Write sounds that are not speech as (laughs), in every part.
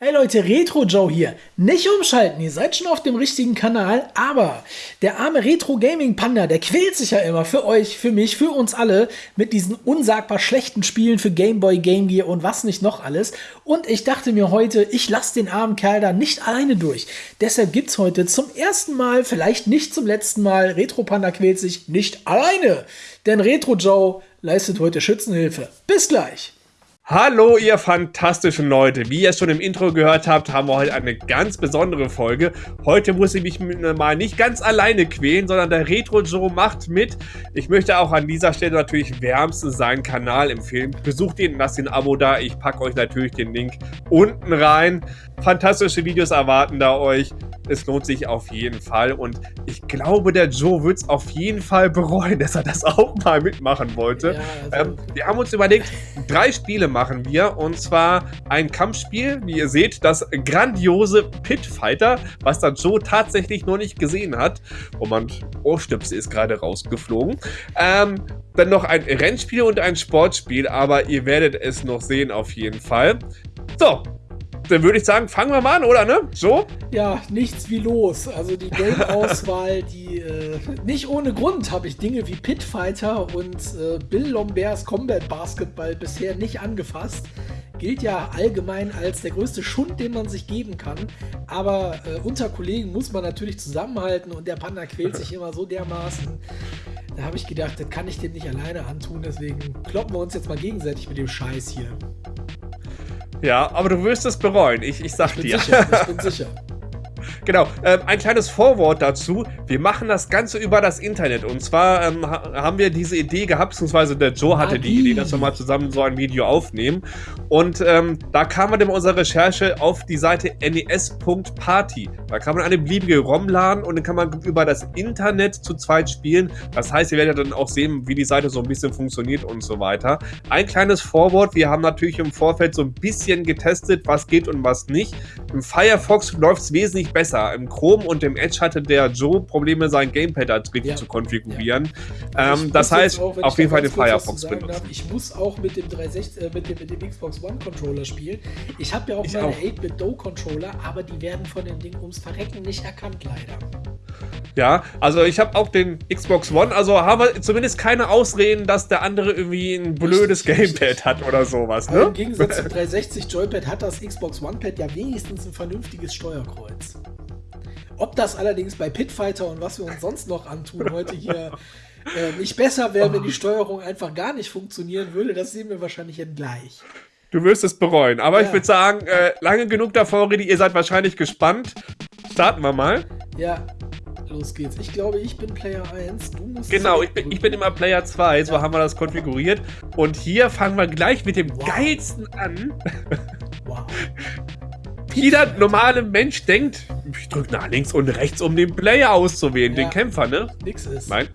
Hey Leute, Retro Joe hier. Nicht umschalten, ihr seid schon auf dem richtigen Kanal, aber der arme Retro Gaming Panda, der quält sich ja immer für euch, für mich, für uns alle mit diesen unsagbar schlechten Spielen für Game Boy, Game Gear und was nicht noch alles. Und ich dachte mir heute, ich lasse den armen Kerl da nicht alleine durch. Deshalb gibt es heute zum ersten Mal, vielleicht nicht zum letzten Mal, Retro Panda quält sich nicht alleine. Denn Retro Joe leistet heute Schützenhilfe. Bis gleich. Hallo ihr fantastischen Leute, wie ihr schon im Intro gehört habt, haben wir heute eine ganz besondere Folge. Heute muss ich mich mal nicht ganz alleine quälen, sondern der Retro Joe macht mit. Ich möchte auch an dieser Stelle natürlich wärmstens seinen Kanal empfehlen. Besucht ihn, lasst ein Abo da, ich packe euch natürlich den Link unten rein. Fantastische Videos erwarten da euch. Es lohnt sich auf jeden Fall und ich glaube, der Joe wird es auf jeden Fall bereuen, (laughs) dass er das auch mal mitmachen wollte. Ja, also ähm, wir haben uns überlegt, drei Spiele machen wir und zwar ein Kampfspiel, wie ihr seht, das grandiose Pit Fighter, was der Joe tatsächlich noch nicht gesehen hat. Und mein Ohrstöpsel ist gerade rausgeflogen. Ähm, dann noch ein Rennspiel und ein Sportspiel, aber ihr werdet es noch sehen auf jeden Fall. So, dann würde ich sagen, fangen wir mal an, oder ne? So? Ja, nichts wie los. Also die Game-Auswahl, die äh, nicht ohne Grund habe ich Dinge wie Pitfighter und äh, Bill Lomberts Combat Basketball bisher nicht angefasst. Gilt ja allgemein als der größte Schund, den man sich geben kann. Aber äh, unter Kollegen muss man natürlich zusammenhalten und der Panda quält sich (laughs) immer so dermaßen. Da habe ich gedacht, das kann ich dem nicht alleine antun. Deswegen kloppen wir uns jetzt mal gegenseitig mit dem Scheiß hier. Ja, aber du wirst es bereuen, ich, ich sag ich dir. Sicher, ich bin (laughs) sicher. Genau, ähm, ein kleines Vorwort dazu. Wir machen das Ganze über das Internet. Und zwar ähm, haben wir diese Idee gehabt, beziehungsweise der Joe hatte die Idee, dass wir mal zusammen so ein Video aufnehmen. Und ähm, da kam man in unserer Recherche auf die Seite nes.party. Da kann man eine beliebige ROM laden und dann kann man über das Internet zu zweit spielen. Das heißt, ihr werdet dann auch sehen, wie die Seite so ein bisschen funktioniert und so weiter. Ein kleines Vorwort. Wir haben natürlich im Vorfeld so ein bisschen getestet, was geht und was nicht. Im Firefox läuft es wesentlich besser. Im Chrome und im Edge hatte der Joe Probleme, sein Gamepad richtig ja. zu konfigurieren. Ja. Ähm, das heißt, auch, auf jeden Fall den Firefox benutzen. Darf, ich muss auch mit dem 360, äh, mit, dem, mit dem Xbox One Controller spielen. Ich habe ja auch ich meine 8-Bit-Do-Controller, aber die werden von dem Ding ums Verrecken nicht erkannt, leider. Ja, also ich habe auch den Xbox One, also haben wir zumindest keine Ausreden, dass der andere irgendwie ein blödes Gamepad hat oder sowas. Ne? Im Gegensatz zum 360 Joypad hat das Xbox One Pad ja wenigstens ein vernünftiges Steuerkreuz. Ob das allerdings bei Pitfighter und was wir uns sonst noch antun heute hier äh, nicht besser wäre, wenn die Steuerung einfach gar nicht funktionieren würde, das sehen wir wahrscheinlich jetzt gleich. Du wirst es bereuen. Aber ja. ich würde sagen, äh, lange genug davor rede, ihr seid wahrscheinlich gespannt. Starten wir mal. Ja, los geht's. Ich glaube, ich bin Player 1. Du musst genau, ich bin, ich bin immer Player 2. So ja. haben wir das konfiguriert. Und hier fangen wir gleich mit dem wow. geilsten an. Wow. (laughs) Jeder normale Mensch denkt, ich drücke nach links und rechts, um den Player auszuwählen, ja. den Kämpfer, ne? Nix ist. Nein.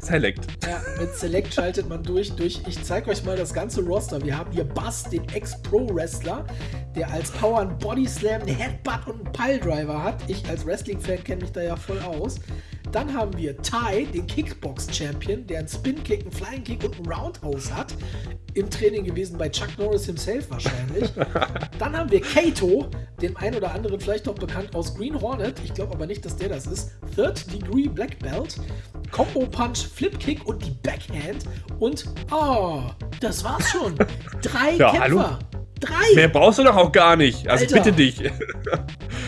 Select. Ja, mit Select schaltet man durch, durch. Ich zeige euch mal das ganze Roster. Wir haben hier Bass, den Ex-Pro-Wrestler, der als Power einen Body Slam, einen Headbutt und einen Piledriver hat. Ich als Wrestling-Fan kenne mich da ja voll aus. Dann haben wir Ty, den Kickbox-Champion, der einen Spin-Kick, einen Flying-Kick und einen Roundhouse hat. Im Training gewesen bei Chuck Norris himself wahrscheinlich. (laughs) Dann haben wir Kato, dem einen oder anderen vielleicht noch bekannt aus Green Hornet. Ich glaube aber nicht, dass der das ist. Third Degree Black Belt. Combo Punch, Flip Kick und die Backhand. Und, oh, das war's schon. Drei ja, Kämpfer. Hallo? Drei! Mehr brauchst du doch auch gar nicht. Also Alter. bitte dich. (laughs)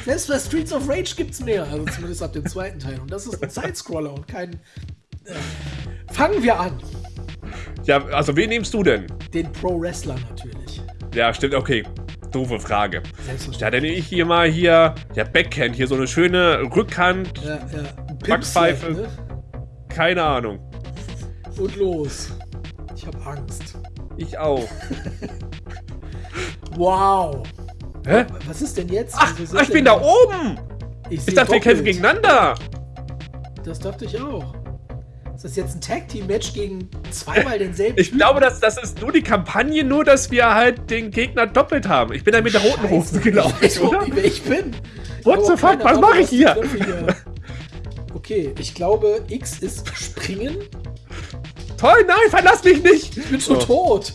Selbst bei Streets of Rage gibt's mehr. Also zumindest ab dem zweiten Teil. Und das ist ein Sidescroller und kein. Äh, fangen wir an. Ja, also wen nimmst du denn? Den Pro-Wrestler natürlich. Ja, stimmt, okay. Doofe Frage. Ja, dann nehme ich hier mal hier, der Backhand, hier so eine schöne Rückhand, ja, ja. Backpfeife. Ne? Keine Ahnung. Und los. Ich habe Angst. Ich auch. (laughs) wow. Hä? Was ist denn jetzt? Ach, also, ich bin da oben. Ich, ich dachte, wir kämpfen gegeneinander. Das dachte ich auch. Ist das jetzt ein Tag-Team-Match gegen zweimal denselben Ich glaube, das, das ist nur die Kampagne, nur dass wir halt den Gegner doppelt haben. Ich bin da mit der roten Hose gelaufen, ich weiß, oder? Wie ich bin. What the fuck, was mache ich hier? Okay, ich glaube, X ist springen. Toll, nein, verlass mich nicht! Ich bin schon oh. tot.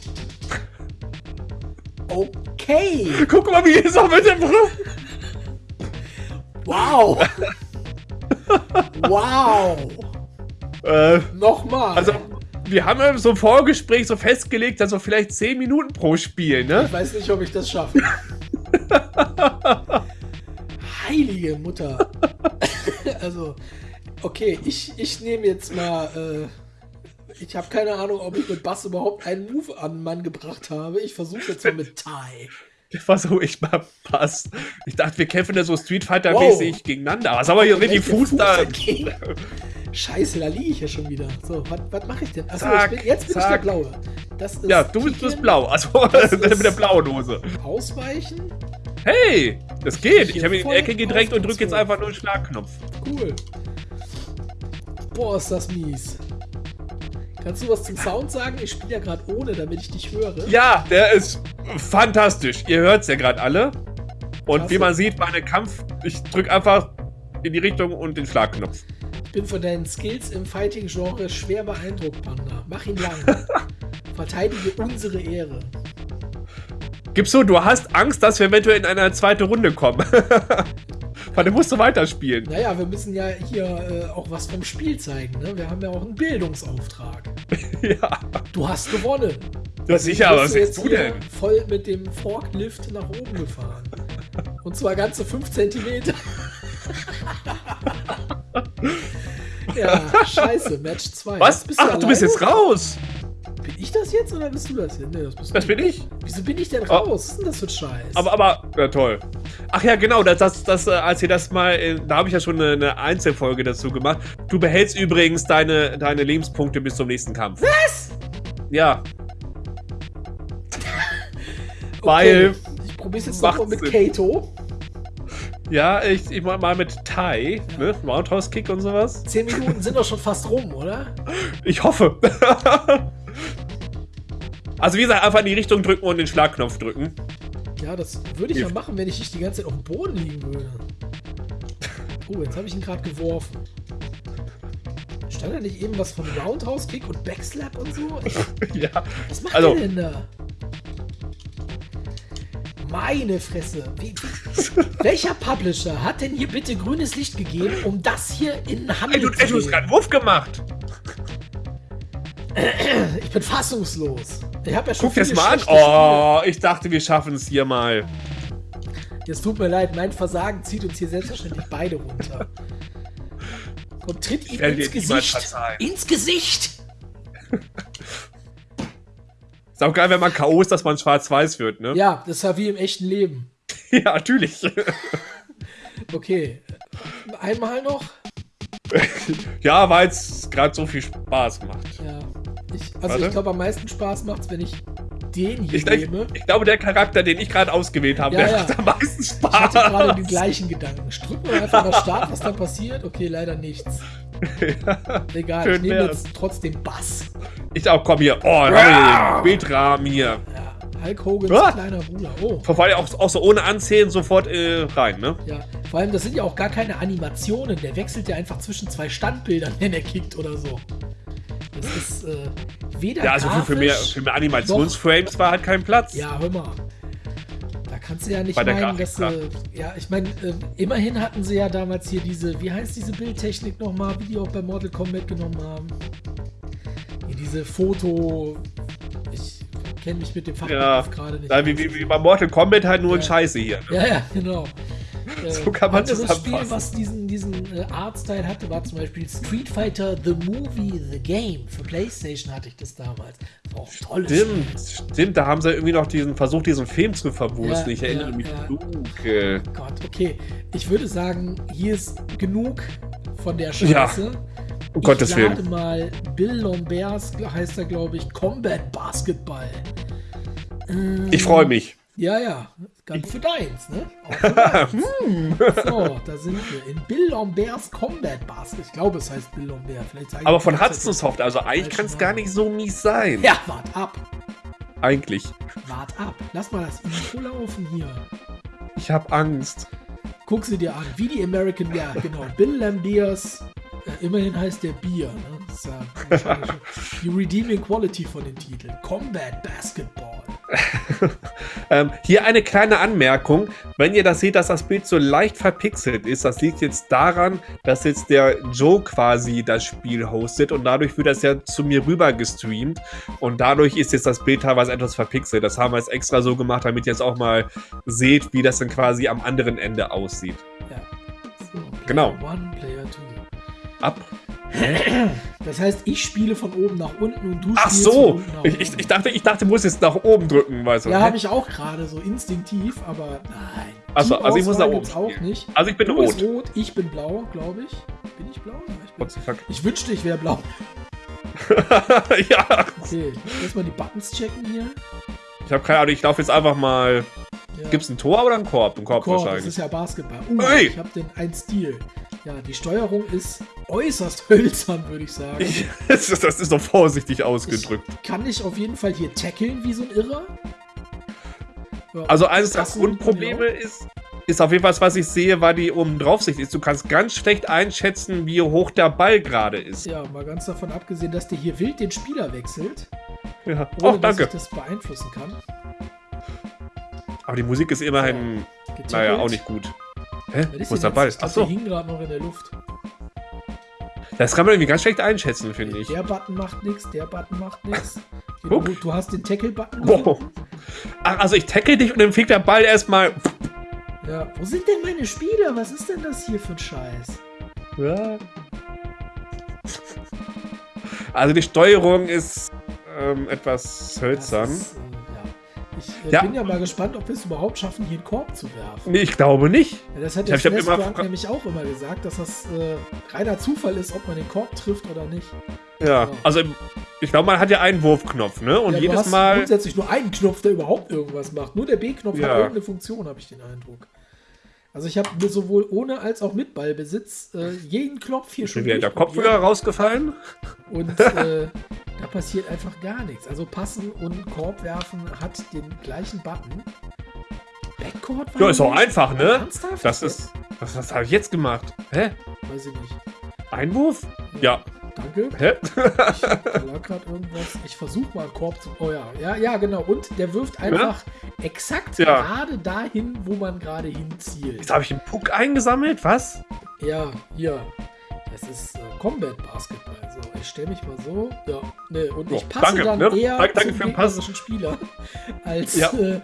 Okay. Guck mal, wie ist auch mit dem Brust. Wow. wow. Äh, Nochmal. also, wir haben ja so im Vorgespräch so festgelegt, dass so vielleicht 10 Minuten pro Spiel, ne? ich weiß nicht, ob ich das schaffe. (laughs) Heilige Mutter. (laughs) also, okay, ich, ich nehme jetzt mal. Äh, ich habe keine Ahnung, ob ich mit Bass überhaupt einen Move an den Mann gebracht habe. Ich versuche jetzt mal mit Thai. Versuche ich mal Pass. Ich dachte, wir kämpfen da so Street Fighter-mäßig Wow. gegeneinander. Was aber hier richtig Welcher Fuß da. Scheiße, da liege ich ja schon wieder. So, was mache ich denn? Achso, Zack, ich bin, jetzt bin ich der zack. Blaue. Das ist Ja, du bist, bist blau. Also (laughs) Das mit der blauen Hose. Ausweichen. Hey, das geht. hier Ich habe in die Ecke gedrängt und drücke jetzt einfach nur einen Schlagknopf. Cool. Boah, ist das mies. Kannst du was zum Sound sagen? Ich spiele ja gerade ohne, damit ich dich höre. Ja, der ist fantastisch. Ihr hört es ja gerade alle. Und Klasse. wie man sieht, meine Kampf, ich drücke einfach in die Richtung und den Schlagknopf. Ich bin von deinen Skills im Fighting-Genre schwer beeindruckt, Panda. Mach ihn lang. (laughs) Verteidige unsere Ehre. Gibst du, du hast Angst, dass wir eventuell in eine zweite Runde kommen. (laughs) Weil du musst du weiterspielen. Naja, wir müssen ja hier äh, auch was vom Spiel zeigen. Ne? Wir haben ja auch einen Bildungsauftrag. (laughs) ja. Du hast gewonnen. Ja, sicher, aber was sagst du denn? voll mit dem Forklift nach oben gefahren. Und zwar ganze 5 Zentimeter. (laughs) ja, scheiße, Match 2. Was? Ach, du bist jetzt raus. Bin ich das jetzt oder bist du das jetzt? Nee, das bist Das du. bin ich. Wieso bin ich denn raus? Was ist denn das für ein Scheiß? Aber, aber, ja toll. Ach ja, genau, das, das, das äh, als ihr das mal, äh, da habe ich ja schon eine, eine Einzelfolge dazu gemacht. Du behältst übrigens deine, deine Lebenspunkte bis zum nächsten Kampf. Was? Ja. (laughs) Weil, Ich probier's jetzt nochmal mit. Kato. ja, ich, ich mach mal mit Thai, ne? Roundhouse Kick und sowas. 10 Minuten sind doch schon fast rum, oder? Ich hoffe. (laughs) also wie gesagt, einfach in die Richtung drücken und den Schlagknopf drücken. Ja, das würde ich ja machen, wenn ich nicht die ganze Zeit auf dem Boden liegen würde. (laughs) Oh, jetzt habe ich ihn gerade geworfen. Stand da nicht eben was von Roundhouse Kick und Backslap und so? (laughs) Ich, ja. was macht Also- der denn da? Meine Fresse. Wie, wie, (laughs) welcher Publisher hat denn hier bitte grünes Licht gegeben, um das hier in Ey, Handel du, zu ey, du hast bringen? gerade einen Wurf gemacht. Ich bin fassungslos. Ich habe ja schon Guck das mal an. Oh, ich dachte, wir schaffen es hier mal. Es tut mir leid, mein Versagen zieht uns hier selbstverständlich beide runter. Komm, tritt ihm ins Gesicht. Ins Gesicht! Ist auch geil, wenn man K.O. ist, dass man schwarz-weiß wird, ne? Ja, das war wie im echten Leben. (laughs) Ja, natürlich. Okay. Einmal noch. (laughs) ja, weil es gerade so viel Spaß macht. Ja. Ich, also Warte. ich glaube, am meisten Spaß macht's, wenn ich den hier Ich, ich, nehme. ich glaube, der Charakter, den ich gerade ausgewählt habe, Ja, der ja. macht am meisten Ich hatte gerade den Spaß. gleichen Gedanken. Drücken wir einfach mal Start, was dann passiert? Okay, leider nichts. (laughs) Egal, Schön ich nehme jetzt trotzdem Bass. Ich auch, komm hier. Oh, Bildrahmen hier. Ja, Hulk Hogans Ah. kleiner Bruder. Oh. Vor allem auch, auch so ohne Anzählen sofort äh, rein, ne? Ja, vor allem, das sind ja auch gar keine Animationen. Der wechselt ja einfach zwischen zwei Standbildern, (laughs) wenn er kickt oder so. Das ist äh, weder Ja, also für, für, mehr, für mehr Animationsframes war halt kein Platz. Ja, hör mal. Da kannst du ja nicht Bei meinen, dass äh, ja, ich meine, äh, immerhin hatten sie ja damals hier diese, wie heißt diese Bildtechnik nochmal, wie die auch bei Mortal Kombat genommen haben. Hier diese Foto, ich kenne mich mit dem Ja, Fachbegriff gerade nicht. Da, wie, wie, wie bei Mortal Kombat halt nur Ja. Scheiße hier. Ne? Ja, ja, genau. Äh, So kann man anderes zusammenfassen. Spiel, was diesen, diesen äh, Artstyle hatte, war zum Beispiel Street Fighter The Movie The Game. Für Playstation hatte ich das damals. War auch tolles Stimmt, stimmt, da haben sie irgendwie noch diesen versucht, diesen Film zu verwursten. Ja, ich erinnere ja, mich ja. dunkel. Gott, okay. Ich würde sagen, hier ist genug von der Scheiße. Um ich Gottes lade Willen. mal Bill Lomberts, heißt er, glaube ich, Combat Basketball. Ähm, Ich freue mich. Ja, ja. Ganz für deins, ne? (laughs) Für deins. so, da sind wir. In Bill Lomberts Combat Basketball. Ich glaube, es heißt Bill Lombert. Vielleicht Aber von Hudson Soft, also eigentlich kann es gar nicht so mies sein. Ja, wart ab. Eigentlich. Wart ab. Lass mal das Intro laufen hier. Ich habe Angst. Guck sie dir an. Wie die American, ja, genau. Bill Lambiers. Äh, immerhin heißt der Bier. Ne? Das ist ja (laughs) die Redeeming Quality von den Titeln. Combat Basketball. (laughs) ähm, hier eine kleine Anmerkung. Wenn ihr das seht, dass das Bild so leicht verpixelt ist, das liegt jetzt daran, dass jetzt der Joe quasi das Spiel hostet und dadurch wird das ja zu mir rüber gestreamt und dadurch ist jetzt das Bild teilweise etwas verpixelt. Das haben wir jetzt extra so gemacht, damit ihr jetzt auch mal seht, wie das dann quasi am anderen Ende aussieht. Ja. So, Genau. One, Player Two. Ab. Das heißt, ich spiele von oben nach unten und du Ach spielst von so! unten nach Ich, ich, ich, dachte, ich dachte, du musst jetzt nach oben drücken, weißt du. ja, hä? habe ich auch gerade so instinktiv, aber nein. Ach so, also ich muss nach oben auch nicht. Also ich bin Du rot. bist rot, ich bin blau, glaube ich. Bin ich blau? Ja, ich, bin. What the fuck? ich wünschte, ich wäre blau. (laughs) ja, Okay, ich muss erstmal die Buttons checken hier. ich habe keine Ahnung, ich laufe jetzt einfach mal. Ja. Gibt's ein Tor oder ein Korb? Ein Korb, Korb, das wahrscheinlich. ist ja Basketball. Uh, Hey! ich habe den ein Stil. Ja, die Steuerung ist äußerst (laughs) hölzern, würde ich sagen. Ich, das, ist, doch vorsichtig ausgedrückt. Ich kann ich auf jeden Fall hier tackeln wie so ein Irrer. Ja, Also eines der Grundprobleme ist, ist auf jeden Fall, was ich sehe, weil die oben draufsicht ist. Du kannst ganz schlecht einschätzen, wie hoch der Ball gerade ist. Ja, mal ganz davon abgesehen, dass der hier wild den Spieler wechselt, Ja. ohne Oh, danke. dass ich das beeinflussen kann. Aber die Musik ist immerhin, Getackelt. naja, auch nicht gut. Hä? Wo ist der Ball? Achso, Der hing gerade noch in der Luft. das kann man irgendwie ganz schlecht einschätzen, finde ich. Der Button macht nichts, der Button macht nichts. (laughs) Du, du hast den Tackle-Button. Wow. Ach, also ich tackle dich und dann fliegt der Ball erstmal. Ja. Wo sind denn meine Spieler? Was ist denn das hier für ein Scheiß? Ja. Also die Steuerung ist ähm, etwas hölzern. Das ist. Ich Ja. bin ja mal gespannt, ob wir es überhaupt schaffen, hier einen Korb zu werfen. Nee, ich glaube nicht. Ja, das hat Ich der ich fra- nämlich auch immer gesagt, dass das äh, reiner Zufall ist, ob man den Korb trifft oder nicht. Ja, Ja. also ich glaube, man hat ja einen Wurfknopf, ne? Und jedes Mal. grundsätzlich nur einen Knopf, der überhaupt irgendwas macht. Nur der B-Knopf hat irgendeine Funktion, habe ich den Eindruck. Also ich habe mir sowohl ohne als auch mit Ballbesitz äh, jeden Knopf hier schon Ist dir der Kopf wieder rausgefallen? Und äh, (laughs) da passiert einfach gar nichts. Also passen und Korb werfen hat den gleichen Button. Backcourt Ja, ist auch einfach, ne? Ernsthaft? Das ist. Was, was habe ich jetzt gemacht? Hä? Weiß ich nicht. Einwurf? Ja. Danke. Hä? Ich, lag gerade irgendwas. Ich versuche mal Korb zu. Oh ja, ja, ja, genau. Und der wirft einfach exakt Ja. gerade dahin, wo man gerade hinzielt. Jetzt habe ich einen Puck eingesammelt? Was? Ja, hier. Das ist äh, Combat Basketball. Ich stelle mich mal so. Ja, ne, und ich Ja, passe danke, dann ne? eher Danke- danke zum für den Pass. gegnerischen Spieler (laughs) als. Ja. Äh,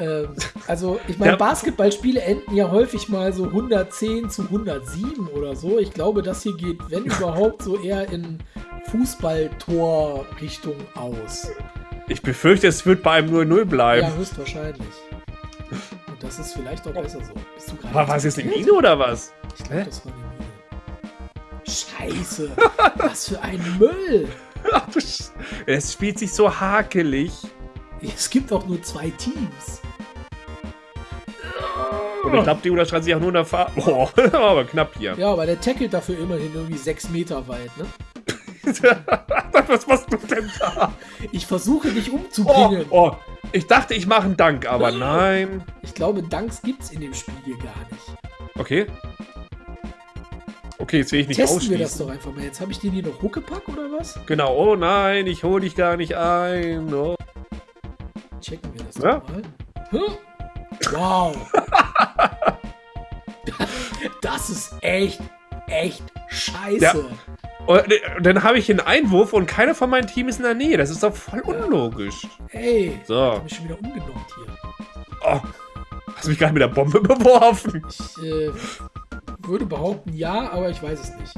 ähm, also, ich meine, Ja. Basketballspiele enden ja häufig mal so 110 zu 107 oder so. Ich glaube, das hier geht, wenn (laughs) überhaupt, so eher in Fußballtor-Richtung aus. Ich befürchte, es wird bei einem 0-0 Ja, bleiben. höchstwahrscheinlich. Und das ist vielleicht auch besser so. Bist du gerade War, es jetzt eine Mine oder was? Ich glaube, das war eine. Scheiße. Was für ein Müll. (laughs) Es spielt sich so hakelig. Es gibt auch nur zwei Teams. Und ich glaube, die unterscheiden sich auch nur in der Farbe. Boah, (laughs) aber knapp hier. Ja, aber der tackelt dafür immerhin irgendwie sechs Meter weit, ne? (laughs) was machst du denn da? Ich versuche dich Oh, umzubringen. oh. Ich dachte, ich mache einen Dank, aber nein. Ich glaube, Danks gibt's in dem Spiel hier gar nicht. Okay. Okay, jetzt will ich nicht Testen wir das ausschließen. doch einfach mal. Jetzt habe ich den hier noch Huckepack oder was? Genau. Oh nein, ich hole dich gar nicht ein. Oh. Checken wir das Ja. doch mal. Hm? Wow. (laughs) das ist echt, echt scheiße. Ja. Und dann habe ich einen Einwurf und keiner von meinem Team ist in der Nähe. Das ist doch voll unlogisch. Ey, So. hab mich schon wieder umgenockt hier. Oh. Hast du mich gerade mit der Bombe (laughs) beworfen? Ich äh, würde behaupten, ja, aber ich weiß es nicht.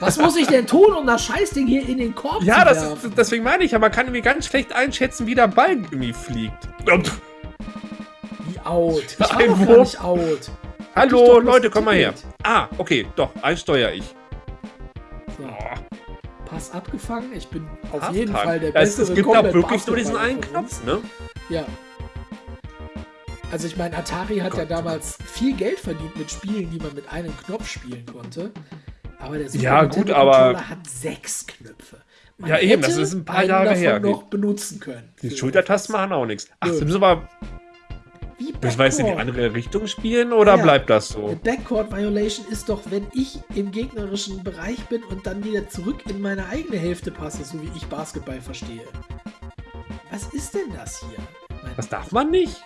Was muss ich denn tun, um das Scheißding hier in den Korb Ja, zu das werfen? ist, deswegen meine ich ja, man kann irgendwie ganz schlecht einschätzen, wie der Ball irgendwie fliegt. Wie out. Ich war doch gar nicht out. hallo, Leute, komm mal her. Ah, okay, doch, eins steuere ich. So, Oh, Pass abgefangen. Ich bin auf Halftime. jeden Fall der Ja, es, beste. es gibt da wirklich nur diesen einen Knopf, ne? Ja. Also ich meine, Atari hat ja Gott. damals viel Geld verdient mit Spielen, die man mit einem Knopf spielen konnte. Aber der Super Ja, gut, aber- hat sechs Knöpfe. Man Ja, eben, das ist ein paar Jahre her. noch benutzen können. Die Schultertasten machen auch nichts. Ach, wir, Wie müssen wir jetzt in die andere Richtung spielen oder Ja. bleibt das so? Eine Backcourt Violation ist doch, wenn ich im gegnerischen Bereich bin und dann wieder zurück in meine eigene Hälfte passe, so wie ich Basketball verstehe. Was ist denn das hier? Meine Das darf man nicht?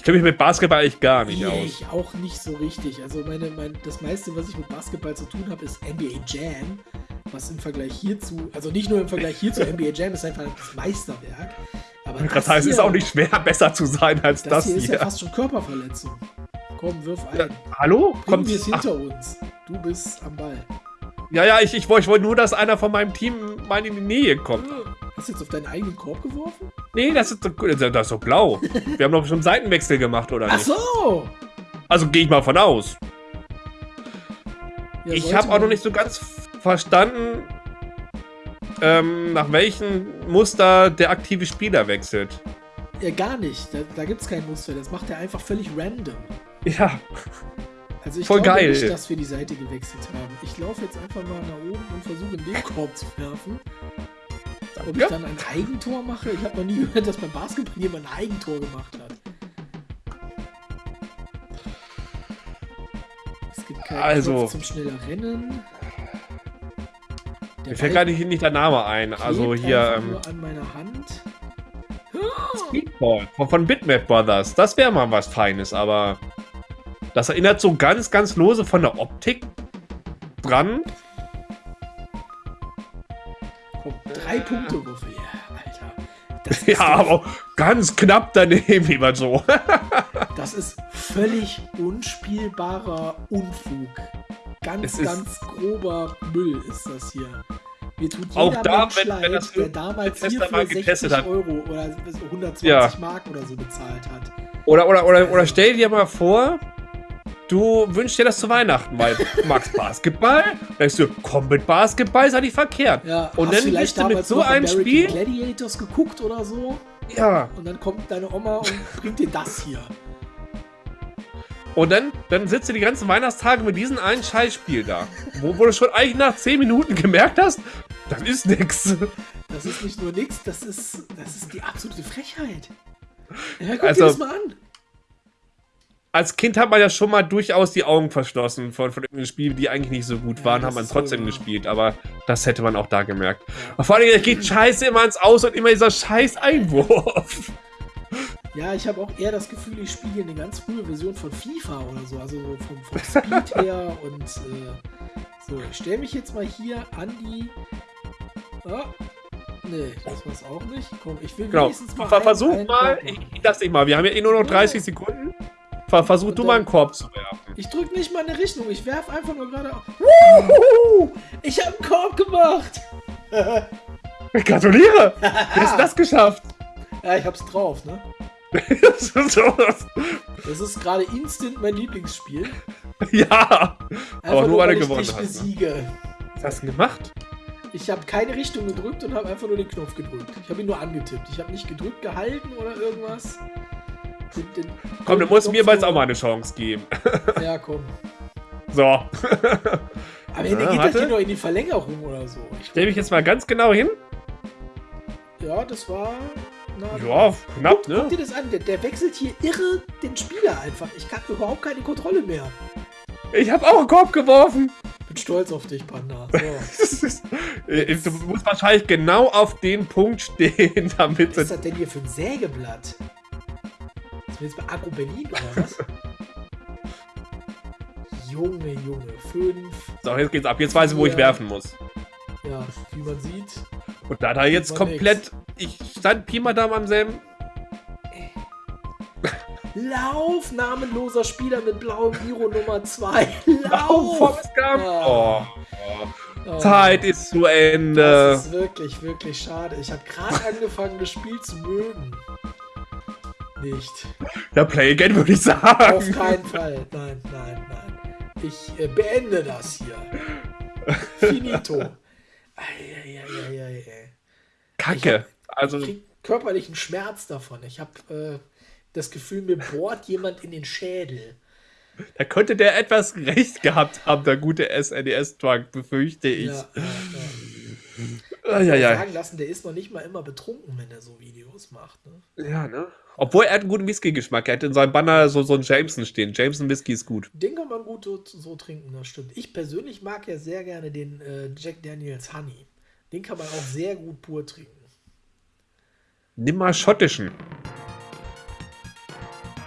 Ich kenne mich mit Basketball eigentlich gar nicht Nee, aus. ich auch nicht so richtig. Also meine, mein, das meiste, was ich mit Basketball zu tun habe, ist NBA Jam. Was im Vergleich hierzu, also nicht nur im Vergleich hierzu, NBA Jam ist einfach das Meisterwerk. Aber Das heißt, es ist auch nicht schwer, (laughs) besser zu sein als Das, das, hier ist ja hier. fast schon Körperverletzung. Komm, wirf ein. Ja, hallo? Bring Kommt, wir es ach, hinter uns. Du bist am Ball. ja, ja, ich, ich, wollte- ich wollte nur, dass einer von meinem Team mal in die Nähe kommt. Hast du jetzt auf deinen eigenen Korb geworfen? Nee, das ist, das ist so blau. (laughs) Wir haben doch schon einen Seitenwechsel gemacht, oder Ach nicht? so! Also gehe ich mal von aus. Ja, ich habe auch noch nicht so ganz verstanden, ähm, nach welchem Muster der aktive Spieler wechselt. Ja, gar nicht. Da, da gibt es kein Muster. Das macht er einfach völlig random. Ja, Also ich Voll glaube geil. nicht, dass wir die Seite gewechselt haben. Ich laufe jetzt einfach mal nach oben und versuche in den Korb zu werfen. Ob ich Ja. dann ein Eigentor mache? Ich habe noch nie gehört, dass beim Basketball jemand ein Eigentor gemacht hat. Es gibt keinen Also- Knopf zum schneller Rennen. Der mir fällt gerade nicht der Name ein. Also hier, ähm, nur an meiner Hand. Speedball von, von Bitmap Brothers. Das wäre mal was Feines, aber das erinnert so ganz, ganz lose von der Optik dran. Drei Punkte. Ja, Alter. (laughs) Ja, aber ganz knapp daneben, lieber Joe. (laughs) das ist völlig unspielbarer Unfug. Ganz, Es ganz grober Müll ist das hier. Mir tut Auch da, Mensch wenn- leid, wenn das der damals Tester hierfür mal getestet 60 hat. Euro oder 120 Ja. Mark oder so bezahlt hat. Oder, oder, oder, oder stell dir mal vor, du wünschst dir das zu Weihnachten, weil du magst Basketball. Denkst du, komm mit Basketball, ist ja nicht verkehrt. Ja, Und dann bist du mit so einem American Spiel- Gladiators geguckt oder so Ja. und dann kommt deine Oma und bringt dir das hier. Und dann, dann sitzt du die ganzen Weihnachtstage mit diesem einen Scheißspiel da. Wo, wo du schon eigentlich nach 10 Minuten gemerkt hast, das ist nix. Das ist nicht nur nix, das ist, das ist die absolute Frechheit. Ja, guck Also- dir das mal an. Als Kind hat man ja schon mal durchaus die Augen verschlossen von, von irgendeinen Spielen, die eigentlich nicht so gut Ja, waren, das hat man trotzdem wahr. gespielt. Aber das hätte man auch da gemerkt. Ja. Aber vor allem, es geht scheiße immer ins Aus und immer dieser scheiß Einwurf. Ja, ich habe auch eher das Gefühl, ich spiele hier eine ganz frühe Version von FIFA oder so, also so vom, vom Speed (laughs) her und äh, so. Ich stelle mich jetzt mal hier an die. Ah, nee, das war's auch nicht. Komm, ich will Genau. wenigstens mal. Ver einen- versuch einen mal, ich lass dich mal, wir haben ja eh nur noch 30 Sekunden. Ver versuch du mal einen Korb zu werfen. Ich drücke nicht mal eine Richtung, ich werfe einfach nur gerade. auf- Wuhu! Ich habe einen Korb gemacht! Gratuliere! (laughs) Wie hast du das geschafft? Ja, ich hab's drauf, ne? (laughs) Das ist so- Das ist gerade instant mein Lieblingsspiel. ja! Einfach nur, weil weil du ich gewonnen dich hast, ne? besiege. Was hast du denn gemacht? Ich habe keine Richtung gedrückt und habe einfach nur den Knopf gedrückt. Ich habe ihn nur angetippt. Ich habe nicht gedrückt, gehalten oder irgendwas. Komm, du musst mir jetzt auch mal eine Chance geben. (laughs) Ja, komm. So. Aber Ende geht das warte. hier noch in die Verlängerung oder so. Ich, Stell mich jetzt mal ganz genau hin. ja, das war. Na, Ja, knapp, Guck, guck ne? dir das an. Der, der wechselt hier irre den Spieler einfach. Ich kann überhaupt keine Kontrolle mehr. Ich habe auch einen Korb geworfen. Bin stolz auf dich, Panda. So. (laughs) Äh, du musst wahrscheinlich genau auf den Punkt stehen, (laughs) damit Was ist das denn hier für ein Sägeblatt? Sind jetzt bei Agro Berlin oder was? (laughs) Junge, Junge, fünf. So, jetzt geht's ab. Jetzt weiß ich, wo ich werfen muss. Ja, wie man sieht. Und da da jetzt komplett. Ich stand Pi mal da am selben. (laughs) Lauf, namenloser Spieler mit blauem Giro Nummer 2. Oh, (laughs) Lauf! Ja. Oh, Oh, Zeit ist zu Ende. Das ist wirklich, wirklich schade. Ich habe gerade angefangen, das Spiel zu mögen. Nicht. Ja, Play Again würde ich Auf sagen. keinen Fall. Nein, nein, nein. Ich äh, beende das hier. Finito. (laughs) Eieieiei. Kacke. Also, Ich krieg körperlichen Schmerz davon. Ich habe äh, das Gefühl, mir bohrt jemand in den Schädel. da könnte der etwas recht gehabt haben, der gute SNES-Drunk, befürchte ich. Ja, ja, ja. Ja, ja, ja. sagen lassen, der ist noch nicht mal immer betrunken, wenn er so Videos macht. Ne? Ja, ne? Obwohl er hat einen guten Whisky-Geschmack. Er hat in seinem Banner so, so einen Jameson stehen. Jameson Whisky ist gut. Den kann man gut so, so trinken, das stimmt. Ich persönlich mag ja sehr gerne den äh, Jack Daniels Honey. Den kann man auch sehr gut pur trinken. Nimm mal schottischen.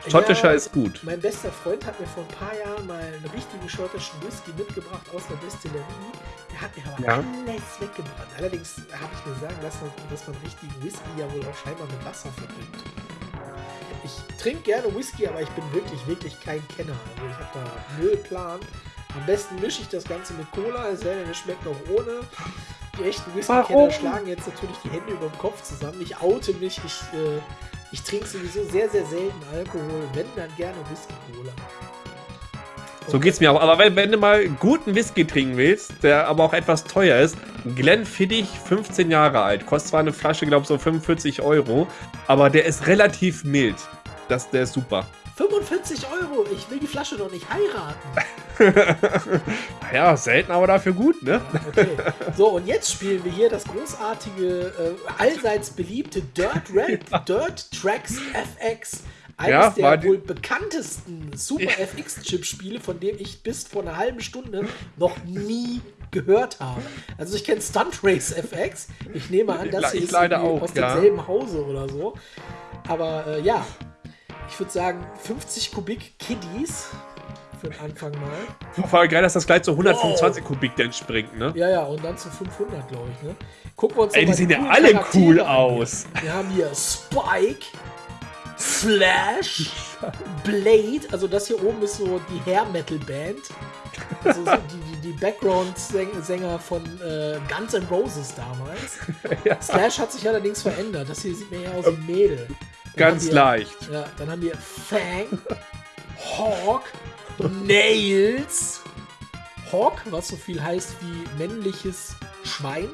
Schottischer Ja, ist gut. Mein bester Freund hat mir vor ein paar Jahren mal einen richtigen schottischen Whisky mitgebracht aus der Destillerie. Der hat mir aber Ja. alles weggebrannt. Allerdings habe ich mir sagen lassen, dass man richtigen Whisky ja wohl auch scheinbar mit Wasser verdünnt. Ich trinke gerne Whisky, aber ich bin wirklich, wirklich kein Kenner. Also ich habe da null Plan. Am besten mische ich das Ganze mit Cola, es sei denn, es schmeckt auch ohne. Die echten Whisky-Kenner schlagen jetzt natürlich die Hände über dem Kopf zusammen. Ich oute mich, ich, äh, ich trinke sowieso sehr, sehr selten Alkohol, wenn dann gerne Whisky-Cola. So geht's mir auch. Aber wenn, wenn du mal guten Whisky trinken willst, der aber auch etwas teuer ist, Glenfiddich, 15 Jahre alt. Kostet zwar eine Flasche, glaube ich, so 45 Euro, aber der ist relativ mild. Das, der ist super. 45 Euro, ich will die Flasche doch nicht heiraten. (laughs) ja, selten, aber dafür gut, ne? Okay. So, und jetzt spielen wir hier das großartige, äh, allseits beliebte Dirt, Rap, (laughs) Dirt Tracks FX. Eines Ja, der wohl bekanntesten Super FX-Chip-Spiele, von dem ich bis vor einer halben Stunde noch nie gehört habe. Also ich kenne Stunt Race FX. Ich nehme an, das Ich ist leider auch, aus ja. demselben Hause oder so. Aber äh, ja, ich würde sagen 50 Kubik Kiddies für den Anfang mal. Voll geil, dass das gleich zu 125 Kubik denn springt, ne? Ja, ja, und dann zu 500, glaube ich. Ne? Gucken wir uns Ey, die sehen ja alle Charaktere cool an aus. Wir haben hier Spike, Flash, Blade. Also das hier oben ist so die Hair Metal Band. Also so die, die, die Background-Sänger von äh, Guns N' Roses damals. (laughs) Ja. Slash hat sich allerdings verändert. Das hier sieht mir eher aus wie Mädel. Ganz wir- leicht. Ja, dann haben wir Fang, Hawk, Nails. Hawk, was so viel heißt wie männliches Schwein.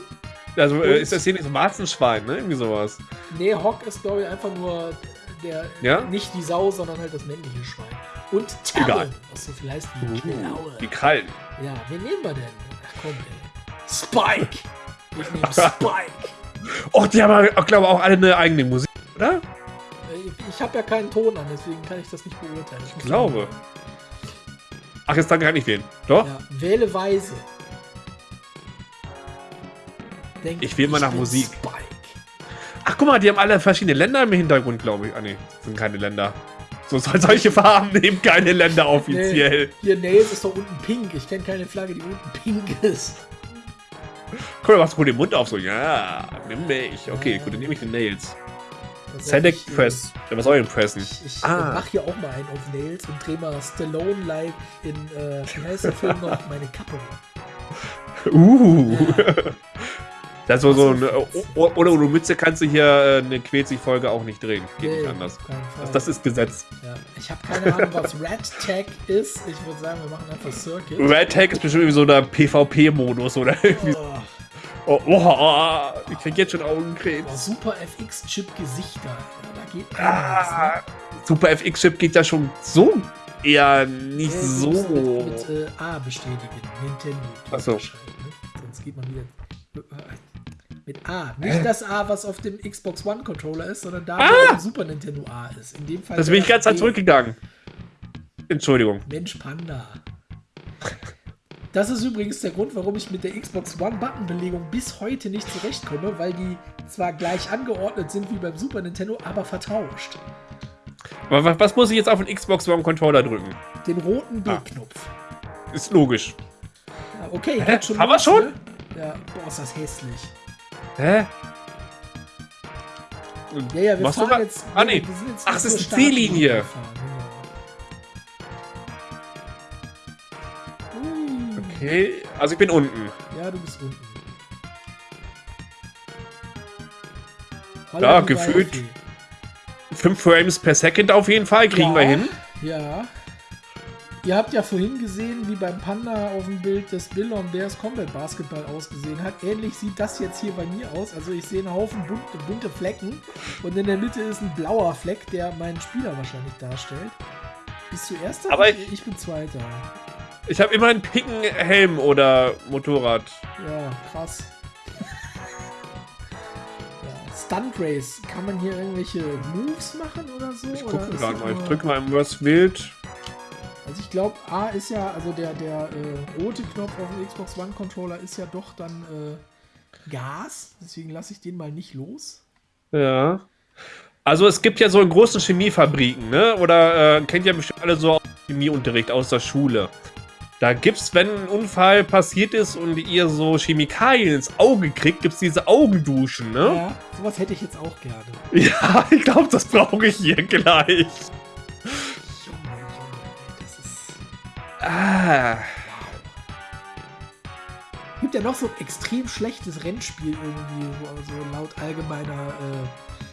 Also Und- äh, ist das hier nicht so ein Warzenschwein, ne? Irgendwie sowas. Nee, Hawk ist, glaube ich, einfach nur der, Ja? nicht die Sau, sondern halt das männliche Schwein. Und. Talon, was so viel heißt wie Uh, Klaue. die Krallen. Ja, wen nehmen wir denn? Ach komm, ey. Spike! Ich nehme (laughs) Spike. Oh, die haben, glaube ich, auch alle eine eigene Musik, oder? Ich, ich habe ja keinen Ton an, deswegen kann ich das nicht beurteilen. Ich glaube. Ach, jetzt dann gar nicht wählen. Doch? Ja, wähle weise. Denk, Ich wähle mal nach Musik. Spike. Ach, guck mal, die haben alle verschiedene Länder im Hintergrund, glaube ich. Ah, nee, das sind keine Länder. So soll solche Farben nehmen keine Länder offiziell. Nee, hier Nails ist doch unten pink. Ich kenne keine Flagge, die unten pink ist. Guck mal, machst du den Mund auf, so, ja, nimm mich. Okay, gut, dann nehme ich den Nails. Select ich, äh, Press. Ja, was soll ich denn pressen? Ich, ich Ah. mach hier auch mal einen auf Nails und dreh mal Stallone-like in, äh, wie heißt der Film noch? Meine Kappe. Uh. Ja. (laughs) Das ist so, so so. eine, oh- ohne ohne Mütze kannst du hier äh, eine Quetzig-Folge auch nicht drehen. Geht Nee, nicht anders. Das, das ist Gesetz. ja. Ich habe keine Ahnung, was Red Tag ist. Ich würde sagen, wir machen einfach Circuit. Red Tag ist bestimmt irgendwie so der PvP-Modus oder irgendwie. Oh, Oh, oh, oh, ich krieg jetzt schon Augenkrebs. oh, Super FX-Chip-Gesichter. Ja, da geht Ah, ne? Super FX-Chip geht ja schon so eher nicht Ja, so. Mit, mit äh, A bestätigen. Nintendo. Ach so. unterschreiben, Ne? Sonst geht man wieder. Mit A. Nicht das A, was auf dem Xbox One Controller ist, sondern da, wo Ah! der Super Nintendo A ist. In dem Fall. Das bin ich ganz zurückgegangen. Entschuldigung. Mensch Panda. Das ist übrigens der Grund, warum ich mit der Xbox One Buttonbelegung bis heute nicht zurechtkomme, weil die zwar gleich angeordnet sind wie beim Super Nintendo, aber vertauscht. Aber was, muss ich jetzt auf den Xbox One Controller drücken? Den roten Ah. B-Knopf. Ist logisch. Ja, okay, Hä? geht schon. Haben wir schon? Ne? Ja, boah, ist das hässlich. Hä? Ja, ja, wir Machst fahren jetzt. Ah, nee. wir sind jetzt Ach, es ist eine Startlinie Okay, also ich bin unten. Ja, du bist unten. Ja, Holla, die gefühlt Waldfee. 5 Frames per Second auf jeden Fall, kriegen ja, wir hin. Ja. Ihr habt ja vorhin gesehen, wie beim Panda auf dem Bild des Bill on Bears Combat Basketball ausgesehen hat. Ähnlich sieht das jetzt hier bei mir aus. Also ich sehe einen Haufen bunte, bunte Flecken und in der Mitte ist ein blauer Fleck, der meinen Spieler wahrscheinlich darstellt. Bist du erster? Aber ich, ich bin zweiter. Ich habe immer einen picken Helm oder Motorrad. Ja, krass. ja, Stunt Race. Kann man hier irgendwelche Moves machen oder so? Ich gucke gerade mal. Ich drücke mal im was wild. Also ich glaube, A ist ja, also der, der äh, rote Knopf auf dem Xbox One Controller ist ja doch dann äh, Gas. Deswegen lasse ich den mal nicht los. Ja. Also es gibt ja so in großen Chemiefabriken, ne? Oder äh, kennt ja bestimmt alle so Chemieunterricht aus der Schule. Da gibt's, wenn ein Unfall passiert ist und ihr so Chemikalien ins Auge kriegt, gibt's diese Augenduschen, ne? Ja, sowas hätte ich jetzt auch gerne. (laughs) Ja, ich glaube, das brauche ich hier gleich. Junge, Junge, das ist. Ah. Gibt ja noch so ein extrem schlechtes Rennspiel irgendwie, so also laut allgemeiner äh,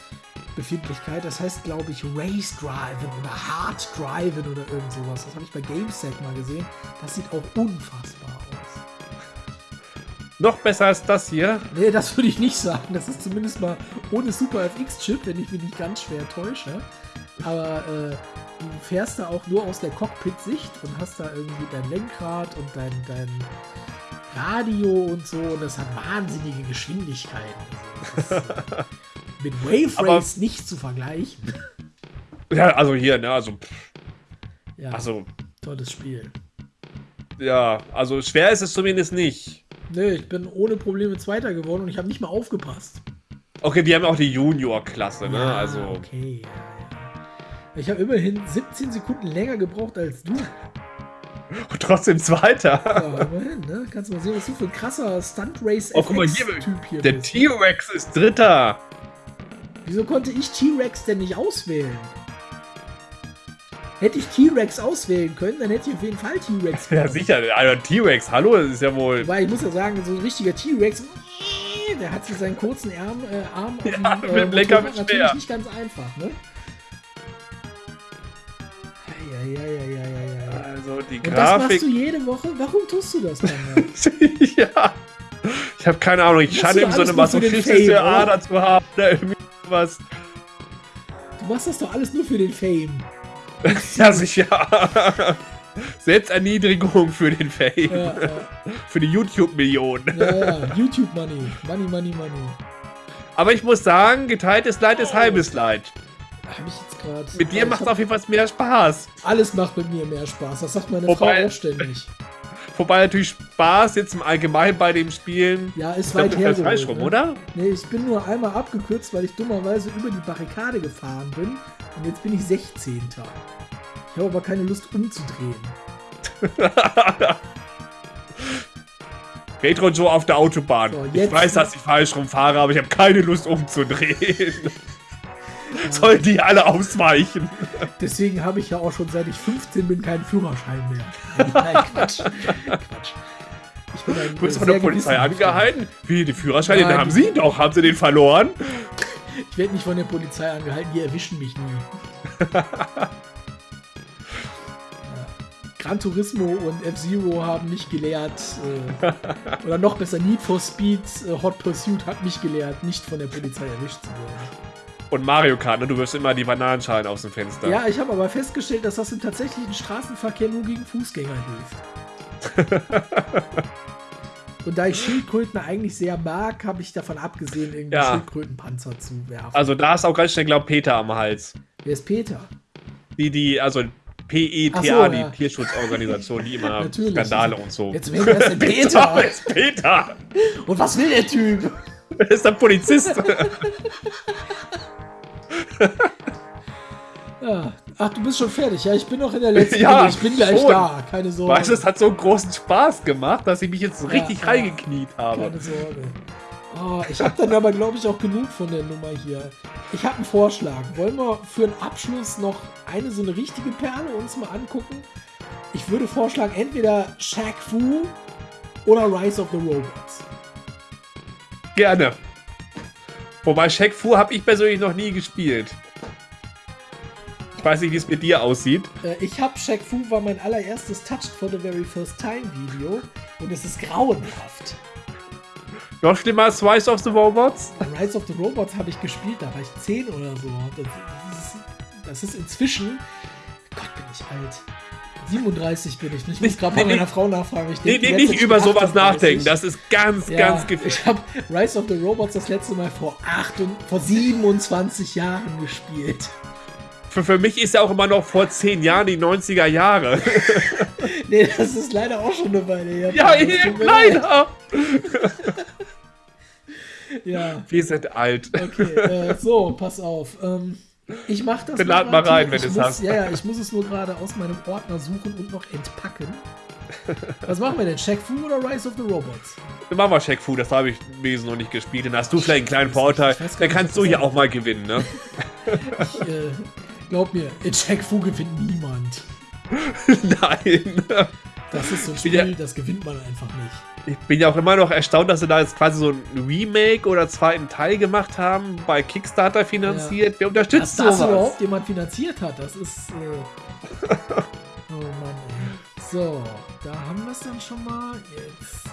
Befindlichkeit. Das heißt, glaube ich, Race Driven oder Hard Driven oder irgend sowas. Das habe ich bei GameSet mal gesehen. Das sieht auch unfassbar aus. Noch besser als das hier. Nee, das würde ich nicht sagen. Das ist zumindest mal ohne Super FX-Chip, wenn ich mich nicht ganz schwer täusche. Aber äh, du fährst da auch nur aus der Cockpit-Sicht und hast da irgendwie dein Lenkrad und dein, dein Radio und so. Und das hat wahnsinnige Geschwindigkeiten. Also, (laughs) das ist, äh, mit Wave Race nicht zu vergleichen. Ja, also hier, ne? Also, pff, Ja, also, tolles Spiel. ja, also schwer ist es zumindest nicht. Nee, ich bin ohne Probleme Zweiter geworden und ich habe nicht mal aufgepasst. Okay, wir haben auch die Junior-Klasse, ne? Ja, Also, Okay, ja, ja. Ich habe immerhin 17 Sekunden länger gebraucht als du. und trotzdem Zweiter. Ja, immerhin, ne? Kannst du mal sehen, was du für ein krasser Stunt-Race Oh, guck mal hier, Typ hier Der. T-Rex ist Dritter. Wieso konnte ich T-Rex denn nicht auswählen? Hätte ich T-Rex auswählen können, dann hätte ich auf jeden Fall T-Rex Ja, sicher. Also, T-Rex, hallo, das ist ja wohl. Wobei, ich muss ja sagen, so ein richtiger T-Rex, der hat mit seinen kurzen Arm, äh, Arm auf Ja, dem, mit dem Lenker mit natürlich nicht ganz einfach, ne? Eieieiei. Also, die Und das machst Grafik. du jede Woche? Warum tust du das dann? (laughs) ja. Ich habe keine Ahnung. Ich scheine irgendwie so eine masochistische? Ader zu haben. Was. Du machst das doch alles nur für den Fame. (laughs) Ja, sicher. Selbsterniedrigung für den Fame. Ja, ja, Für die YouTube-Millionen. ja, ja. YouTube Money. Money, Money, Money. Aber ich muss sagen, geteiltes Leid ist halbes Leid. Hab ich jetzt gerade. Mit dir macht es auf jeden Fall mehr Spaß. Alles macht mit mir mehr Spaß. Das sagt meine Wobei- Frau auch ständig. Wobei natürlich Spaß jetzt im Allgemeinen bei dem Spielen. Ja, ist glaub, weit hergeholt. falsch rum, ne? oder? Nee, ich bin nur einmal abgekürzt, weil ich dummerweise über die Barrikade gefahren bin. Und jetzt bin ich 16. Ich habe aber keine Lust umzudrehen. (laughs) Retro Joe auf der Autobahn. So, ich weiß, dass ich falsch rumfahre, aber ich habe keine Lust umzudrehen. (laughs) Sollen die alle ausweichen? Deswegen habe ich ja auch schon seit ich 15 bin keinen Führerschein mehr. Nein, Quatsch. Quatsch. Ich bin ein Du bist sehr von der Polizei angehalten? Wie, die Führerscheine, Nein, den haben sie doch. Haben sie den verloren? Ich werde nicht von der Polizei angehalten, die erwischen mich nie. Gran Turismo und F-Zero haben mich gelehrt, äh, oder noch besser, Need for Speed äh, Hot Pursuit hat mich gelehrt, nicht von der Polizei erwischt zu werden. Und Mario Kart, ne? du wirst immer die Bananenschalen aus dem Fenster. Ja, ich habe aber festgestellt, dass das im tatsächlichen Straßenverkehr nur gegen Fußgänger hilft. (laughs) Und da ich Schildkröten eigentlich sehr mag, habe ich davon abgesehen, irgendwie Ja. Schildkrötenpanzer zu werfen. Also da ist auch ganz schnell, glaub Peter am Hals. Wer ist Peter? Die, die, also PETA, so, die ja. Tierschutzorganisation, die immer (laughs) Natürlich. Skandale und so. Jetzt wer ist denn Peter? Wer ist Peter? Und was will der Typ? Wer (laughs) ist der Polizist? Ja. Ach, du bist schon fertig. Ja, ich bin noch in der letzten (laughs) Ja, Runde. Ich bin gleich schon. da. Keine Sorge. weißt du, es hat so einen großen Spaß gemacht, dass ich mich jetzt richtig ja. reingekniet habe. Keine Sorge. Oh, ich habe dann aber, glaube ich, auch genug von der Nummer hier. Ich habe einen Vorschlag. Wollen wir für den Abschluss noch eine so eine richtige Perle uns mal angucken? Ich würde vorschlagen, entweder Shaq Fu oder Rise of the Robots. Gerne. Wobei Shaq Fu habe ich persönlich noch nie gespielt. Ich weiß nicht, wie es mit dir aussieht. Äh, ich habe Shaq Fu war mein allererstes Touched for the very first time Video und es ist grauenhaft. Noch schlimmer als Rise of the Robots? Rise of the Robots habe ich gespielt, da war ich 10 oder so. Das, ist, das ist inzwischen. Gott, bin ich alt. 37 bin ich. Ich Nicht- gerade bei nee, meiner nee. Frau nachfragen. Ich Nee, denk nee, ganze nicht über sowas 38. nachdenken. Das ist ganz, ja, ganz gefährlich. Ich habe Rise of the Robots das letzte Mal vor, 8 und, vor 27 Jahren gespielt. Für, für mich ist ja auch immer noch vor 10 Jahren die 90er Jahre. (laughs) Nee, das ist leider auch schon eine Weile her. ja, mir leid. leider. (laughs) (laughs) Ja. Wir sind alt. Okay, äh, so, pass auf. Ähm, ich mach das. Dann lad mal rein, wenn du's muss- hast. Ja, ja, ich muss es nur gerade aus meinem Ordner suchen und noch entpacken. Was machen wir denn? Shaq Fu oder Rise of the Robots? Dann machen wir Shaq Fu, das habe ich Wesen noch nicht gespielt. Dann hast du vielleicht einen kleinen Vorteil. Dann kannst du hier auch mal gewinnen, ne? (laughs) Ich, äh, glaub mir, in Shaq Fu gewinnt niemand. (laughs) Nein. Das ist so ein Spiel, das gewinnt man einfach nicht. Ich bin ja auch immer noch erstaunt, dass sie da jetzt quasi so ein Remake oder zweiten Teil gemacht haben, bei Kickstarter finanziert. Wer Dass unterstützt das sowas? überhaupt jemand finanziert hat, das ist. Äh, (laughs) oh Mann, ey. So, da haben wir es dann schon mal. Jetzt.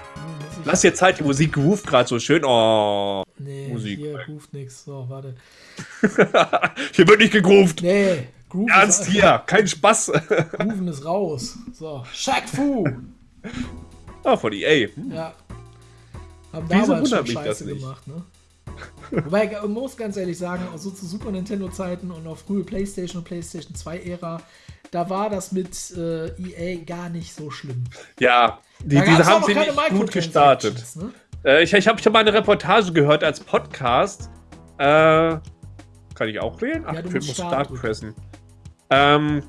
Lass dir Zeit, die Musik ruft gerade so schön. Oh. Nee, Musik. hier ruft nix. So, warte. (laughs) Hier wird nicht gegruft. Nee, Groove Ernst hier, (laughs) kein Spaß. Grooven ist raus. So, Shaq Fu. Ah, von EA. Hm. Ja. Haben Wieso damals schon wundert mich das Scheiße nicht? gemacht, ne? (laughs) Wobei, man muss ganz ehrlich sagen, auch so zu Super Nintendo-Zeiten und auch frühe Playstation und Playstation 2-Ära, da war das mit äh, EA gar nicht so schlimm. Ja, die, diese haben sie nicht gut gestartet. Ne? Äh, ich ich habe schon mal eine Reportage gehört als Podcast. Äh, kann ich auch wählen? Ach, Ja, ich muss Start Start pressen. Ähm,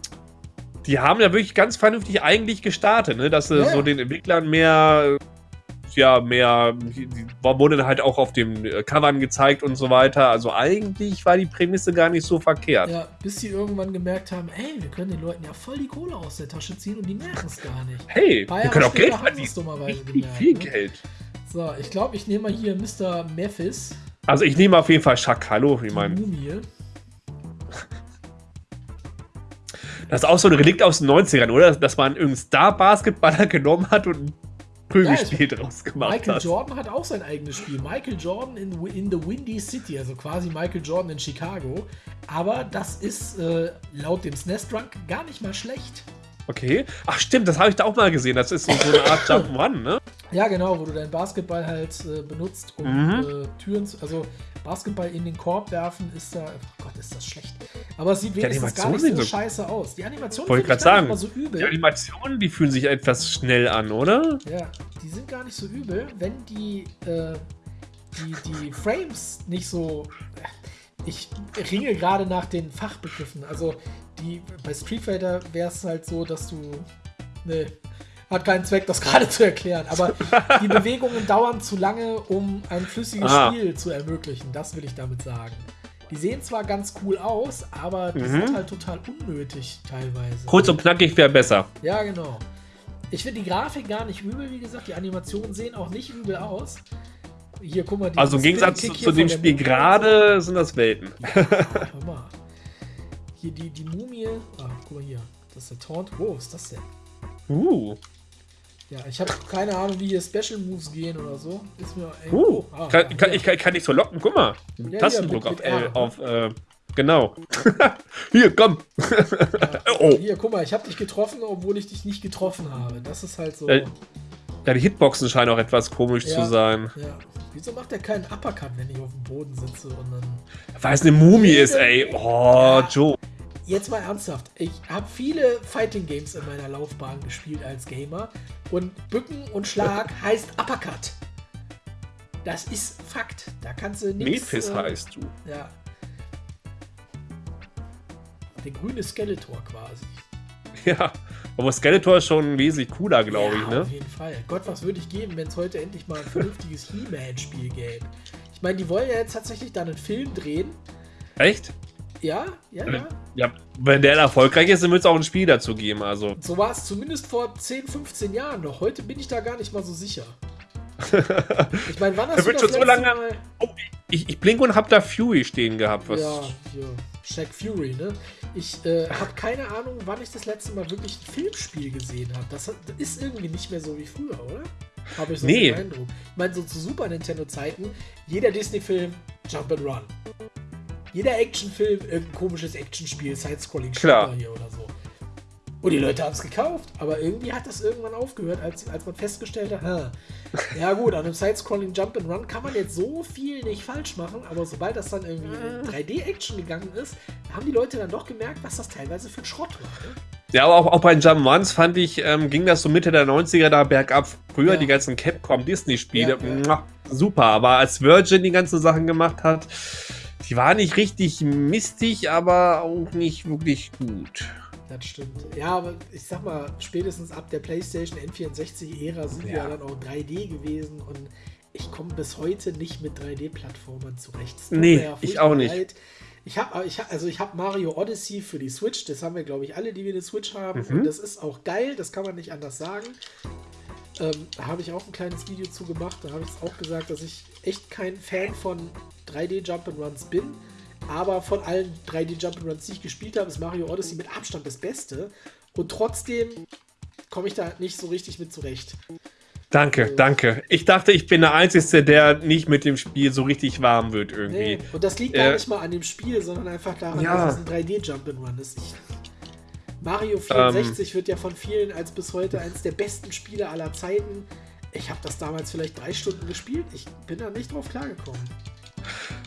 die haben ja wirklich ganz vernünftig eigentlich gestartet, ne? dass sie Ja, so den Entwicklern mehr, ja, mehr, die wurde dann halt auch auf dem äh, Covern gezeigt und so weiter. Also eigentlich war die Prämisse gar nicht so verkehrt. Ja, bis sie irgendwann gemerkt haben, ey, wir können den Leuten ja voll die Kohle aus der Tasche ziehen und die merken es gar nicht. Hey, wir können auch Geld haben verdienen. dummerweise gemerkt, viel ne? Geld. So, ich glaube, ich nehme mal hier Mr. Memphis, Also ich nehme auf jeden Fall Chuck Hallo. Ich die meine, Mumie. Das ist auch so ein Relikt aus den 90ern, oder? Dass man irgendeinen Star-Basketballer (laughs) genommen hat und ein Prügelspiel draus gemacht Michael hat. Jordan hat auch sein eigenes Spiel. Michael Jordan in, in the Windy City, also quasi Michael Jordan in Chicago. Aber das ist äh, laut dem SNES Drunk gar nicht mal schlecht. Okay. Ach stimmt, das habe ich da auch mal gesehen. Das ist so, so eine Art (laughs) Jump'n'Run, ne? Ja, genau, wo du deinen Basketball halt äh, benutzt, um Mhm. äh, Türen zu. Also Basketball in den Korb werfen ist da. Oh Gott, ist das schlecht. Aber es sieht wenigstens gar Animationen nicht so, sind so- scheiße aus. Die Animation Wollte finde ich ich grad gar nicht sagen. so übel. Die Animationen, die fühlen sich etwas schnell an, oder? Ja, die sind gar nicht so übel, wenn die, äh, die, die Frames nicht so. Ich ringe gerade nach den Fachbegriffen. Also die bei Street Fighter wäre es halt so, dass du. Ne, hat keinen Zweck, das gerade zu erklären. Aber die Bewegungen dauern zu lange, um ein flüssiges Ah. Spiel zu ermöglichen. Das will ich damit sagen. Die sehen zwar ganz cool aus, aber die Mhm. sind halt total unnötig teilweise. Kurz und knackig wäre besser. Ja, genau. Ich finde die Grafik gar nicht übel, wie gesagt. Die Animationen sehen auch nicht übel aus. Hier, guck mal. die Also im Gegensatz zu, zu dem Spiel gerade sind das Welten. so. Hör mal. Hier die, die Mumie. Ah, guck mal hier. Das ist der Taunt. Wo ist das denn? Uh, Ja, ich habe keine Ahnung, wie hier Special Moves gehen oder so. Ist mir. Ey, uh. ah, Kann, ja, kann, ich, kann, kann ich so locken, guck mal. hier, Tastendruck mit- auf L, auf, äh, genau. (laughs) Hier, komm. (laughs) oh. Hier, guck mal, ich habe dich getroffen, obwohl ich dich nicht getroffen habe. Das ist halt so. Äh, Ja, die Hitboxen scheinen auch etwas komisch Ja. zu sein. ja. Wieso macht er keinen Uppercut, wenn ich auf dem Boden sitze und dann. Weil es eine Mumie ist, ey. Oh, Ja. Joe. Jetzt mal ernsthaft. Ich habe viele Fighting Games in meiner Laufbahn gespielt als Gamer und Bücken und Schlag (laughs) heißt Uppercut. Das ist Fakt. Da kannst du nichts. Mephis heißt du. Ja. Der grüne Skeletor quasi. (laughs) Ja. Aber Skeletor ist schon wesentlich cooler, glaube ja, ich, ne? Auf jeden Fall. Gott, was würde ich geben, wenn es heute endlich mal ein vernünftiges (laughs) He-Man-Spiel gäbe? Ich meine, die wollen ja jetzt tatsächlich dann einen Film drehen. Echt? Ja, ja, ja. Ja, wenn der erfolgreich ist, dann wird es auch ein Spiel dazu geben, also. So war es zumindest vor 10, 15 Jahren noch. Heute bin ich da gar nicht mal so sicher. (laughs) Ich meine, wann Da hast du wird das schon so lange- Mal... Oh, ich, ich blink und hab da Fury stehen gehabt. Was Ja, hier, Shaq Fury, ne? Ich äh, habe keine Ahnung, wann ich das letzte Mal wirklich ein Filmspiel gesehen habe. Das ist irgendwie nicht mehr so wie früher, oder? Habe ich so Nee. den Eindruck. Ich meine, so zu Super Nintendo-Zeiten, jeder Disney-Film, Jump and Run. Jeder Actionfilm, irgendein komisches Actionspiel, Side-Scrolling Klar. hier oder so. Und die Leute haben es gekauft, aber irgendwie hat das irgendwann aufgehört, als, als man festgestellt hat, ha, ja gut, an einem Side-Scrolling Jump and Run kann man jetzt so viel nicht falsch machen, aber sobald das dann irgendwie in 3D-Action gegangen ist, haben die Leute dann doch gemerkt, was das teilweise für ein Schrott war. Ne? Ja, aber auch, auch bei Jump'n'Runs fand ich, ähm, ging das so Mitte der 90er da bergab. Früher Ja. die ganzen Capcom-Disney-Spiele. Ja, ja. super. Aber als Virgin die ganzen Sachen gemacht hat, die war nicht richtig mistig, aber auch nicht wirklich gut. Das stimmt. Ja, aber ich sag mal, spätestens ab der PlayStation N64-Ära sind ja. wir ja dann auch 3D gewesen und ich komme bis heute nicht mit 3D-Plattformern zurecht. Nee, ich auch nicht. Leid. Ich habe ich hab, also ich habe Mario Odyssey für die Switch, das haben wir glaube ich alle, die wir eine Switch haben mhm. und das ist auch geil, das kann man nicht anders sagen. Ähm, da habe ich auch ein kleines Video zu gemacht, da habe ich auch gesagt, dass ich echt kein Fan von 3D Jump'n'Runs bin, aber von allen 3D Jump'n'Runs, die ich gespielt habe, ist Mario Odyssey mit Abstand das Beste und trotzdem komme ich da nicht so richtig mit zurecht. Danke, also, danke. Ich dachte, ich bin der Einzige, der nicht mit dem Spiel so richtig warm wird irgendwie. Nee, und das liegt gar äh, nicht mal an dem Spiel, sondern einfach daran, ja. dass es ein 3D-Jump'n'Run ist. Ich, Mario 64 ähm, wird ja von vielen als bis heute eines der besten Spiele aller Zeiten. Ich habe das damals vielleicht drei Stunden gespielt. Ich bin da nicht drauf klargekommen.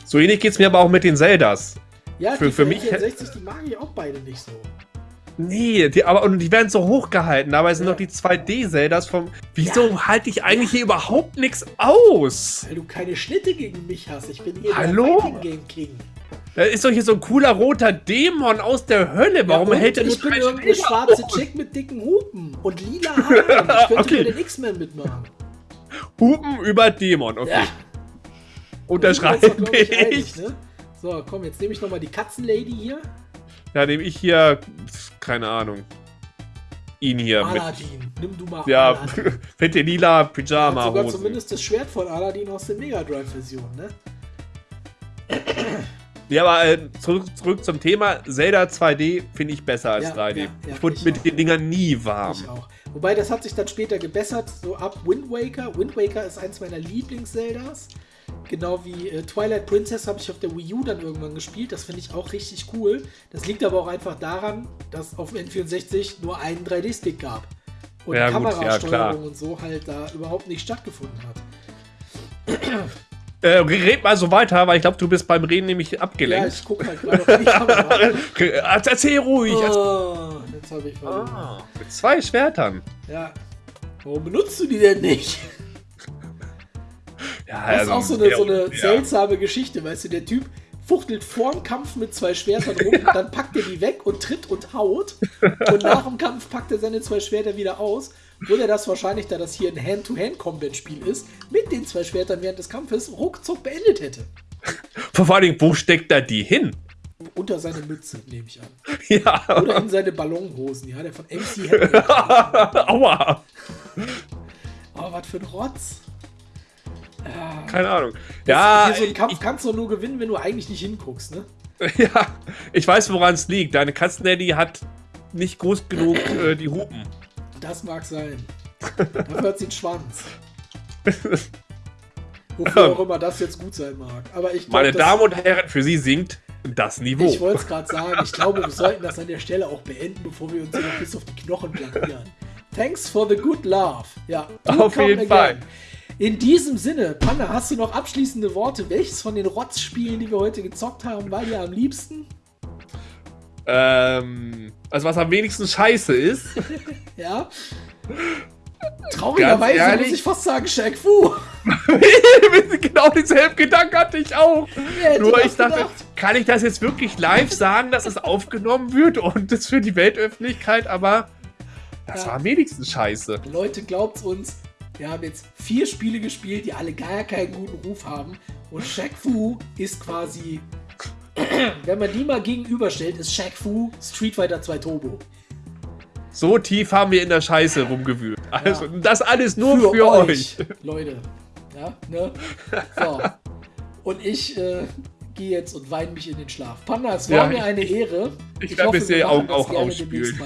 So ähnlich geht es mir aber auch mit den Zeldas. Ja, für, die für mich 64, die mag ich auch beide nicht so. Nee, die, aber und die werden so hochgehalten. Dabei sind ja. noch die 2D-Zeldas vom. Wieso ja. halte ich eigentlich ja. hier überhaupt nichts aus? Weil du keine Schnitte gegen mich hast. Ich bin hier Hallo? der Game King. Da ist doch hier so ein cooler roter Dämon aus der Hölle. Warum ja, hält er Ich bin irgendeine schwarze Chick mit dicken Hupen und lila Haaren. Ich könnte (laughs) okay. den X-Men mitmachen. Hupen über Dämon, okay. Ja. Unterschreibe ich. Ne? So, komm, jetzt nehme ich nochmal die Katzenlady hier. Ja, nehme ich hier, keine Ahnung, ihn hier Aladdin. mit. Nimm du mal Ja, Aladdin. (laughs) fette lila Pyjama. Hat sogar zumindest das Schwert von Aladdin aus der Mega Drive Version, ne? Ja, aber äh, zurück, zurück zum Thema. Zelda 2D finde ich besser als ja, 3D. Ja, ja, ich wurde mit auch. den Dingern nie warm. Ich auch. Wobei, das hat sich dann später gebessert, so ab Wind Waker. Wind Waker ist eins meiner Lieblings-Zeldas. Genau wie äh, Twilight Princess habe ich auf der Wii U dann irgendwann gespielt. Das finde ich auch richtig cool. Das liegt aber auch einfach daran, dass auf dem N64 nur einen 3D-Stick gab. Und ja, Kamerasteuerung ja, und so halt da überhaupt nicht stattgefunden hat. Äh, red mal so weiter, weil ich glaube, du bist beim Reden nämlich abgelenkt. Ja, ich gucke halt gerade auf die Kamera. Erzähl ruhig. Oh, jetzt habe ich ah, Mit zwei Schwertern. Ja. Warum benutzt du die denn nicht? Ja, das ist also, auch so eine, so eine ja. seltsame Geschichte, weißt du, der Typ fuchtelt vor dem Kampf mit zwei Schwertern rum, (laughs) dann packt er die weg und tritt und haut. Und nach dem Kampf packt er seine zwei Schwerter wieder aus. Würde das wahrscheinlich, da das hier ein Hand-to-Hand-Combat-Spiel ist, mit den zwei Schwertern während des Kampfes ruckzuck beendet hätte. Vor allem, wo steckt er die hin? Unter seine Mütze, nehme ich an. (laughs) Ja. Oder in seine Ballonhosen, ja, der von MC (laughs) Aua. Oh, was für ein Rotz. Keine Ahnung. Das, ja, so einen Kampf ich, kannst du nur gewinnen, wenn du eigentlich nicht hinguckst, ne? (laughs) Ja, ich weiß, woran es liegt. Deine Katzenlady hat nicht groß genug äh, die Hupen. Das mag sein. Dafür hat sie einen Schwanz. (laughs) Wofür auch immer das jetzt gut sein mag. Aber ich glaub, Meine Damen und Herren, für Sie sinkt das Niveau. Ich wollte es gerade sagen. Ich glaube, wir sollten das an der Stelle auch beenden, bevor wir uns hier noch bis auf die Knochen blankieren. Thanks for the good love. Ja, auf jeden again. Fall. In diesem Sinne, Panda, hast du noch abschließende Worte? Welches von den Rotzspielen, die wir heute gezockt haben, war dir am liebsten? Ähm, also was am wenigsten scheiße ist. (laughs) ja. Traurigerweise muss ich fast sagen, Shaq Fu. (laughs) genau denselben Gedanken hatte ich auch. Nur ich dachte, gedacht? kann ich das jetzt wirklich live sagen, dass es aufgenommen wird und das für die Weltöffentlichkeit, aber das ja. war am wenigsten scheiße. Leute, glaubt's uns, wir haben jetzt vier Spiele gespielt, die alle gar keinen guten Ruf haben. Und Shaq Fu ist quasi, wenn man die mal gegenüberstellt, ist Shaq Fu Street Fighter 2 Turbo. So tief haben wir in der Scheiße rumgewühlt. Also, ja. das alles nur für, für euch. euch. Leute. Ja, ne? So. Und ich äh, gehe jetzt und weine mich in den Schlaf. Panda, es war ja, mir eine Ehre. Ich, ich werde mir Augen auch ausspülen.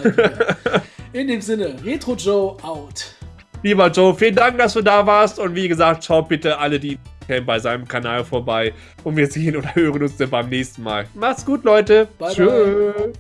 In dem Sinne, Retro Joe out. Lieber Joe, vielen Dank, dass du da warst. Und wie gesagt, schaut bitte alle, die kennen, bei seinem Kanal vorbei. Und wir sehen oder (laughs) hören uns dann beim nächsten Mal. Macht's gut, Leute. Bye Tschö. Bye.